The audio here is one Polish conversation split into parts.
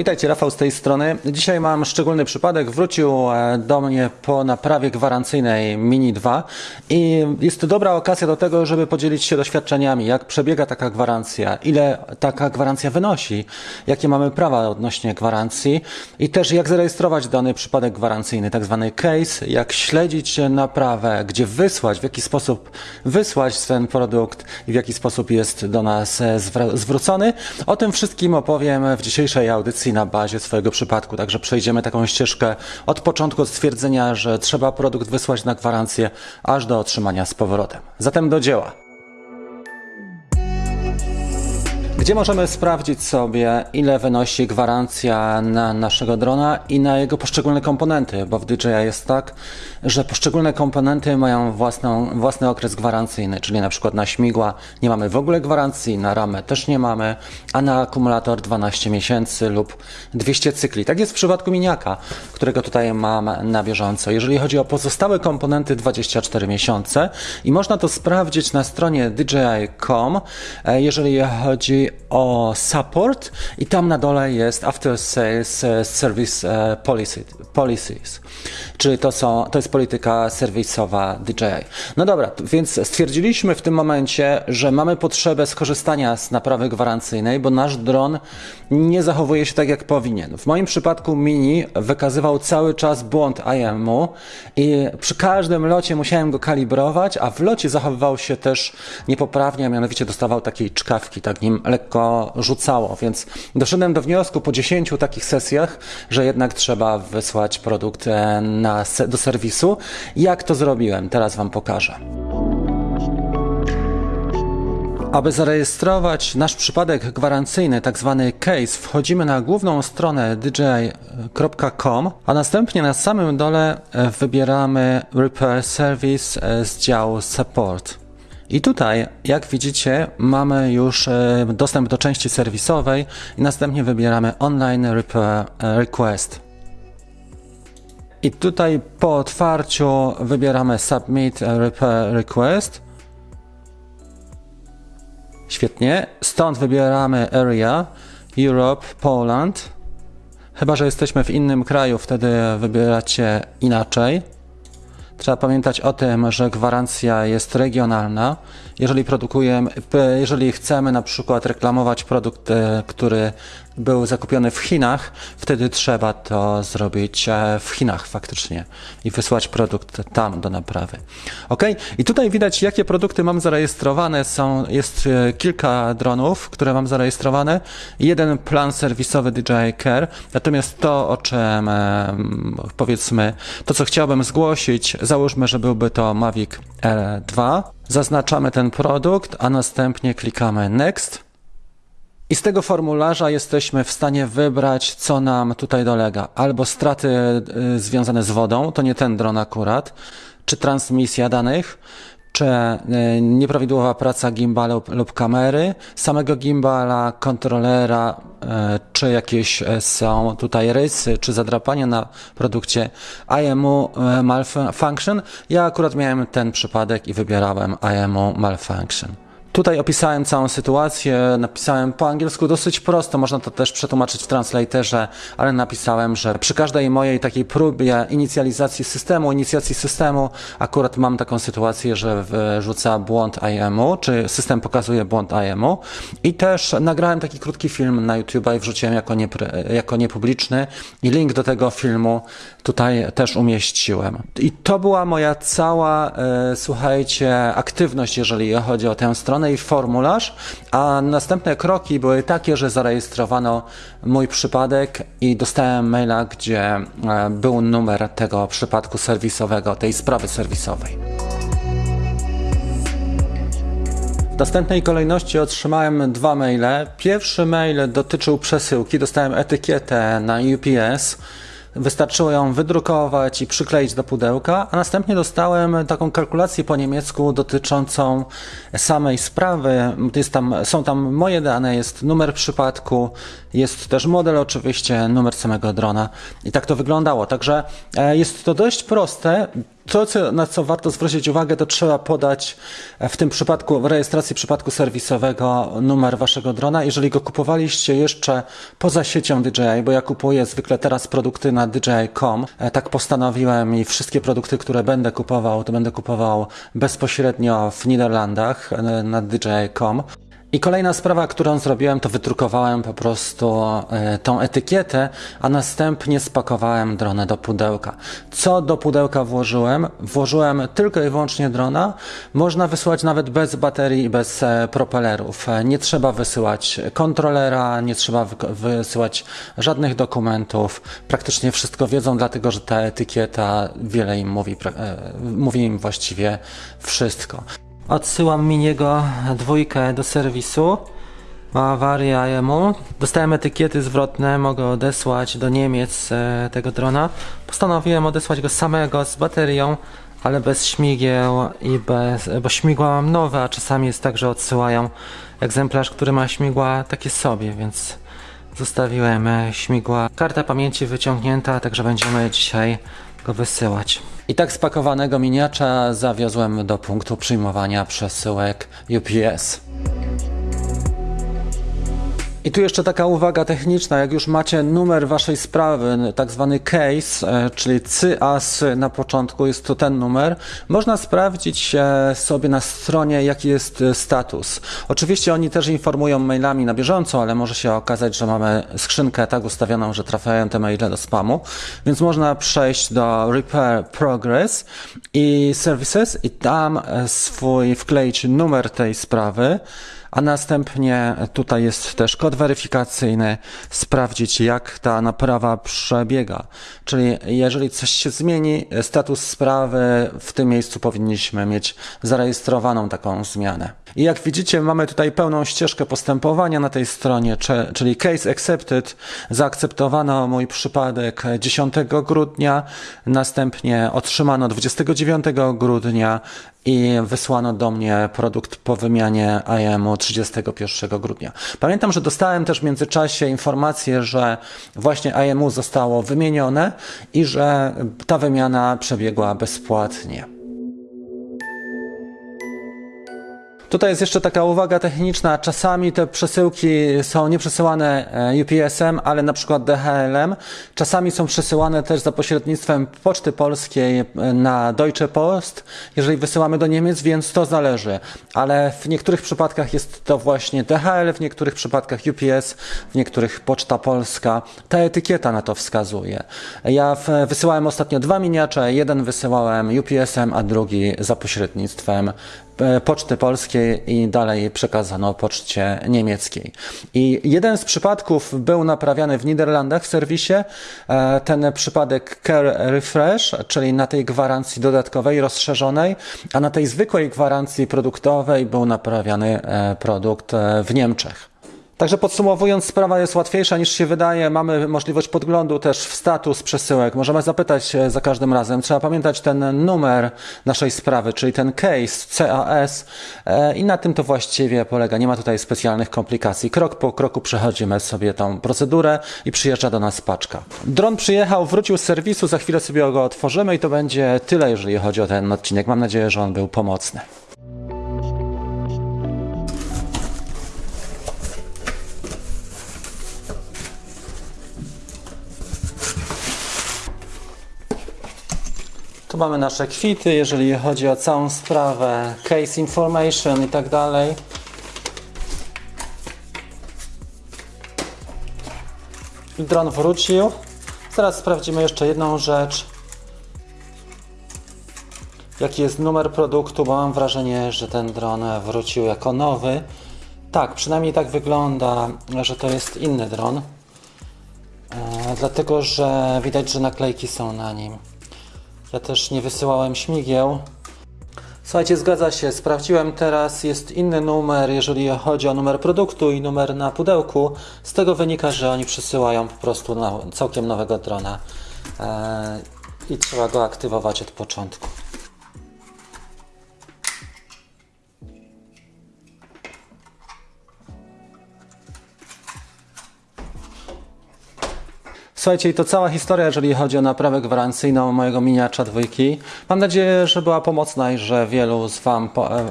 Witajcie, Rafał z tej strony. Dzisiaj mam szczególny przypadek. Wrócił e, do mnie po naprawie gwarancyjnej Mini 2 i jest to dobra okazja do tego, żeby podzielić się doświadczeniami, jak przebiega taka gwarancja, ile taka gwarancja wynosi, jakie mamy prawa odnośnie gwarancji i też jak zarejestrować dany przypadek gwarancyjny, tak zwany case, jak śledzić naprawę, gdzie wysłać, w jaki sposób wysłać ten produkt i w jaki sposób jest do nas e, zwrócony. O tym wszystkim opowiem w dzisiejszej audycji na bazie swojego przypadku. Także przejdziemy taką ścieżkę od początku, stwierdzenia, że trzeba produkt wysłać na gwarancję, aż do otrzymania z powrotem. Zatem do dzieła. Gdzie możemy sprawdzić sobie, ile wynosi gwarancja na naszego drona i na jego poszczególne komponenty? Bo w DJI jest tak, że poszczególne komponenty mają własną, własny okres gwarancyjny, czyli na przykład na śmigła nie mamy w ogóle gwarancji, na ramę też nie mamy, a na akumulator 12 miesięcy lub 200 cykli. Tak jest w przypadku miniaka, którego tutaj mam na bieżąco. Jeżeli chodzi o pozostałe komponenty, 24 miesiące i można to sprawdzić na stronie DJI.com, e, jeżeli chodzi o support i tam na dole jest After Sales e, Service e, Policies, czyli to, są, to jest polityka serwisowa DJI. No dobra, więc stwierdziliśmy w tym momencie, że mamy potrzebę skorzystania z naprawy gwarancyjnej, bo nasz dron nie zachowuje się tak jak powinien. W moim przypadku Mini wykazywał cały czas błąd IMU i przy każdym locie musiałem go kalibrować, a w locie zachowywał się też niepoprawnie, a mianowicie dostawał takiej czkawki, tak nim lekko rzucało, więc doszedłem do wniosku po 10 takich sesjach, że jednak trzeba wysłać produkt e, na, do serwisu. Jak to zrobiłem? Teraz Wam pokażę. Aby zarejestrować nasz przypadek gwarancyjny, tak zwany case, wchodzimy na główną stronę dji.com, a następnie na samym dole e, wybieramy Repair Service e, z działu Support. I tutaj, jak widzicie, mamy już e, dostęp do części serwisowej i następnie wybieramy Online Repair Request. I tutaj po otwarciu wybieramy Submit Request. Świetnie. Stąd wybieramy Area, Europe, Poland. Chyba, że jesteśmy w innym kraju, wtedy wybieracie inaczej. Trzeba pamiętać o tym, że gwarancja jest regionalna. Jeżeli produkujemy, jeżeli chcemy na przykład reklamować produkt, e, który był zakupiony w Chinach, wtedy trzeba to zrobić e, w Chinach faktycznie i wysłać produkt tam do naprawy. Ok? I tutaj widać, jakie produkty mam zarejestrowane. Są, jest e, kilka dronów, które mam zarejestrowane. Jeden plan serwisowy DJI Care. Natomiast to, o czym powiedzmy, to co chciałbym zgłosić, załóżmy, że byłby to Mavic Air 2. Zaznaczamy ten produkt, a następnie klikamy Next. I z tego formularza jesteśmy w stanie wybrać, co nam tutaj dolega. Albo straty y, związane z wodą, to nie ten dron akurat, czy transmisja danych, czy y, nieprawidłowa praca gimbala lub, lub kamery, samego gimbala, kontrolera, czy jakieś są tutaj rysy, czy zadrapania na produkcie IMU malfunction. Ja akurat miałem ten przypadek i wybierałem IMU malfunction. Tutaj opisałem całą sytuację, napisałem po angielsku dosyć prosto, można to też przetłumaczyć w translatorze, ale napisałem, że przy każdej mojej takiej próbie inicjalizacji systemu, inicjacji systemu, akurat mam taką sytuację, że wrzuca błąd IMU, czy system pokazuje błąd IMU i też nagrałem taki krótki film na YouTube i wrzuciłem jako, nie, jako niepubliczny i link do tego filmu tutaj też umieściłem. I to była moja cała, e, słuchajcie, aktywność, jeżeli chodzi o tę stronę, formularz, a następne kroki były takie, że zarejestrowano mój przypadek i dostałem maila, gdzie e, był numer tego przypadku serwisowego, tej sprawy serwisowej. W następnej kolejności otrzymałem dwa maile. Pierwszy mail dotyczył przesyłki, dostałem etykietę na UPS Wystarczyło ją wydrukować i przykleić do pudełka, a następnie dostałem taką kalkulację po niemiecku dotyczącą samej sprawy. Jest tam, są tam moje dane, jest numer przypadku, jest też model oczywiście, numer samego drona i tak to wyglądało. Także e, jest to dość proste. To, co, na co warto zwrócić uwagę, to trzeba podać e, w tym przypadku, w rejestracji przypadku serwisowego numer waszego drona. Jeżeli go kupowaliście jeszcze poza siecią DJI, bo ja kupuję zwykle teraz produkty na DJI.com, e, tak postanowiłem i wszystkie produkty, które będę kupował, to będę kupował bezpośrednio w Niderlandach na DJI.com. I kolejna sprawa, którą zrobiłem, to wydrukowałem po prostu e, tą etykietę, a następnie spakowałem dronę do pudełka. Co do pudełka włożyłem? Włożyłem tylko i wyłącznie drona. Można wysyłać nawet bez baterii i bez e, propelerów. E, Nie trzeba wysyłać kontrolera, nie trzeba wysyłać żadnych dokumentów. Praktycznie wszystko wiedzą, dlatego że ta etykieta wiele im mówi, mówi im właściwie wszystko. Odsyłam Miniego dwójkę do serwisu. Ma awarię IMU. Dostałem etykiety zwrotne, mogę odesłać do Niemiec e, tego drona. Postanowiłem odesłać go samego z baterią, ale bez śmigieł i bez, bo śmigła mam nowe, a czasami jest tak, że odsyłają egzemplarz, który ma śmigła takie sobie, więc zostawiłem e, śmigła. Karta pamięci wyciągnięta, także będziemy dzisiaj go wysyłać. I tak spakowanego miniacza zawiozłem do punktu przyjmowania przesyłek UPS. I tu jeszcze taka uwaga techniczna, jak już macie numer waszej sprawy, tak zwany case, e, czyli CAS na początku, jest to ten numer, można sprawdzić e, sobie na stronie, jaki jest e, status. Oczywiście oni też informują mailami na bieżąco, ale może się okazać, że mamy skrzynkę tak ustawioną, że trafiają te maile do spamu, więc można przejść do Repair Progress i Services i tam swój wkleić numer tej sprawy, a następnie tutaj jest też kod weryfikacyjny, sprawdzić jak ta naprawa przebiega. Czyli jeżeli coś się zmieni, status sprawy, w tym miejscu powinniśmy mieć zarejestrowaną taką zmianę. I jak widzicie, mamy tutaj pełną ścieżkę postępowania na tej stronie, czyli case accepted, zaakceptowano mój przypadek 10 grudnia, następnie otrzymano 29 grudnia i wysłano do mnie produkt po wymianie IM-u 31 grudnia. Pamiętam, że dostałem też w międzyczasie informację, że właśnie IMU zostało wymienione i że ta wymiana przebiegła bezpłatnie. Tutaj jest jeszcze taka uwaga techniczna. Czasami te przesyłki są nie przesyłane e, UPS-em, ale na przykład DHL-em. Czasami są przesyłane też za pośrednictwem Poczty Polskiej e, na Deutsche Post, jeżeli wysyłamy do Niemiec, więc to zależy. Ale w niektórych przypadkach jest to właśnie DHL, w niektórych przypadkach UPS, w niektórych Poczta Polska. Ta etykieta na to wskazuje. Ja wysyłałem ostatnio dwa miniacze. Jeden wysyłałem UPS-em, a drugi za pośrednictwem Poczty Polskiej i dalej przekazano poczcie niemieckiej. I jeden z przypadków był naprawiany w Niderlandach w serwisie. E, Ten przypadek Care Refresh, czyli na tej gwarancji dodatkowej, rozszerzonej, a na tej zwykłej gwarancji produktowej był naprawiany e, produkt e, w Niemczech. Także podsumowując, sprawa jest łatwiejsza niż się wydaje. Mamy możliwość podglądu też w status przesyłek. Możemy zapytać e, za każdym razem. Trzeba pamiętać ten numer naszej sprawy, czyli ten case CAS e, i na tym to właściwie polega. Nie ma tutaj specjalnych komplikacji. Krok po kroku przechodzimy sobie tą procedurę i przyjeżdża do nas paczka. Dron przyjechał, wrócił z serwisu, za chwilę sobie go otworzymy i to będzie tyle, jeżeli chodzi o ten odcinek. Mam nadzieję, że on był pomocny. Tu mamy nasze kwity, jeżeli chodzi o całą sprawę, case information i tak dalej. Dron wrócił. Zaraz sprawdzimy jeszcze jedną rzecz. Jaki jest numer produktu, bo mam wrażenie, że ten dron wrócił jako nowy. Tak, przynajmniej tak wygląda, że to jest inny dron. E, dlatego, że widać, że naklejki są na nim. Ja też nie wysyłałem śmigieł. Słuchajcie, zgadza się. Sprawdziłem teraz, jest inny numer, jeżeli chodzi o numer produktu i numer na pudełku. Z tego wynika, że oni przysyłają po prostu całkiem nowego drona eee, i trzeba go aktywować od początku. Słuchajcie, i to cała historia, jeżeli chodzi o naprawę gwarancyjną mojego miniacza dwójki. Mam nadzieję, że była pomocna i że wielu z Wam po, e,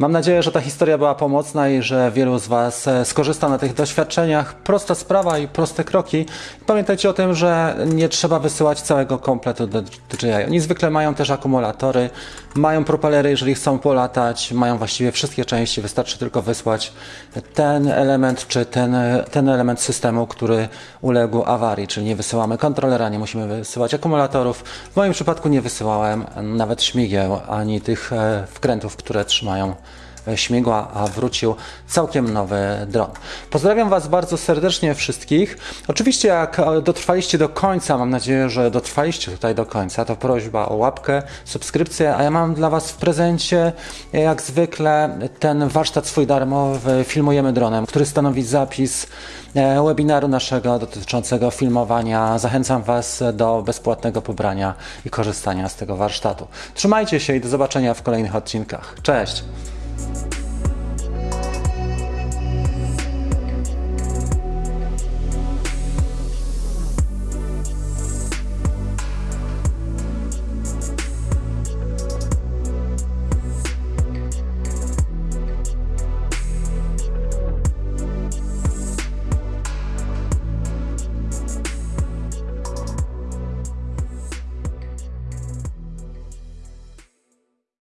Mam nadzieję, że ta historia była pomocna i że wielu z Was e, skorzysta na tych doświadczeniach. Prosta sprawa i proste kroki. Pamiętajcie o tym, że nie trzeba wysyłać całego kompletu do DJI. Oni zwykle mają też akumulatory, mają propelery, jeżeli chcą polatać, mają właściwie wszystkie części. Wystarczy tylko wysłać ten element czy ten, ten element systemu, który uległ awarii, czyli nie wysyłamy kontrolera, nie musimy wysyłać akumulatorów. W moim przypadku nie wysyłałem nawet śmigieł ani tych e, wkrętów, które trzymają śmigła, a wrócił całkiem nowy dron. Pozdrawiam Was bardzo serdecznie wszystkich. Oczywiście, jak dotrwaliście do końca, mam nadzieję, że dotrwaliście tutaj do końca, to prośba o łapkę, subskrypcję, a ja mam dla Was w prezencie, jak zwykle, ten warsztat swój darmowy Filmujemy dronem, który stanowi zapis e, webinaru naszego dotyczącego filmowania. Zachęcam Was do bezpłatnego pobrania i korzystania z tego warsztatu. Trzymajcie się i do zobaczenia w kolejnych odcinkach. Cześć! Bye.